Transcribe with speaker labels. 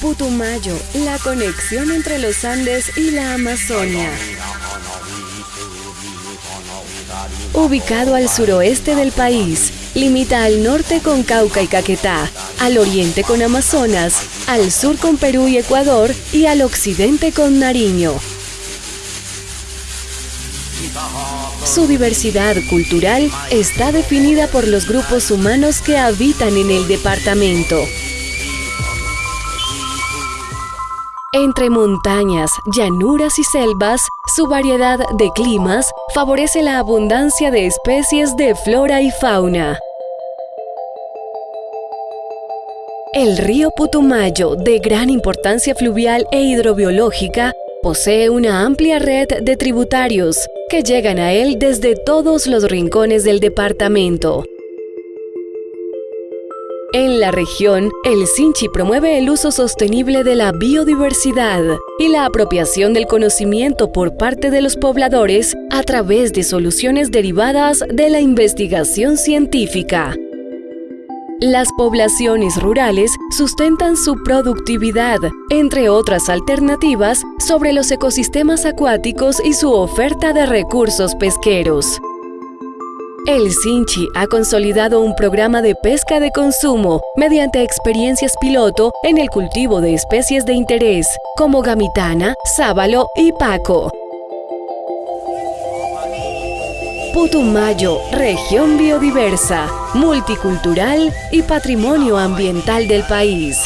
Speaker 1: Putumayo, la conexión entre los Andes y la Amazonia. Ubicado al suroeste del país, limita al norte con Cauca y Caquetá, al oriente con Amazonas, al sur con Perú y Ecuador y al occidente con Nariño. Su diversidad cultural está definida por los grupos humanos que habitan en el departamento. Entre montañas, llanuras y selvas, su variedad de climas favorece la abundancia de especies de flora y fauna. El río Putumayo, de gran importancia fluvial e hidrobiológica, posee una amplia red de tributarios que llegan a él desde todos los rincones del departamento. En la región, el Sinchi promueve el uso sostenible de la biodiversidad y la apropiación del conocimiento por parte de los pobladores a través de soluciones derivadas de la investigación científica. Las poblaciones rurales sustentan su productividad, entre otras alternativas, sobre los ecosistemas acuáticos y su oferta de recursos pesqueros. El Sinchi ha consolidado un programa de pesca de consumo mediante experiencias piloto en el cultivo de especies de interés, como gamitana, sábalo y paco. Putumayo, región biodiversa, multicultural y patrimonio ambiental del país.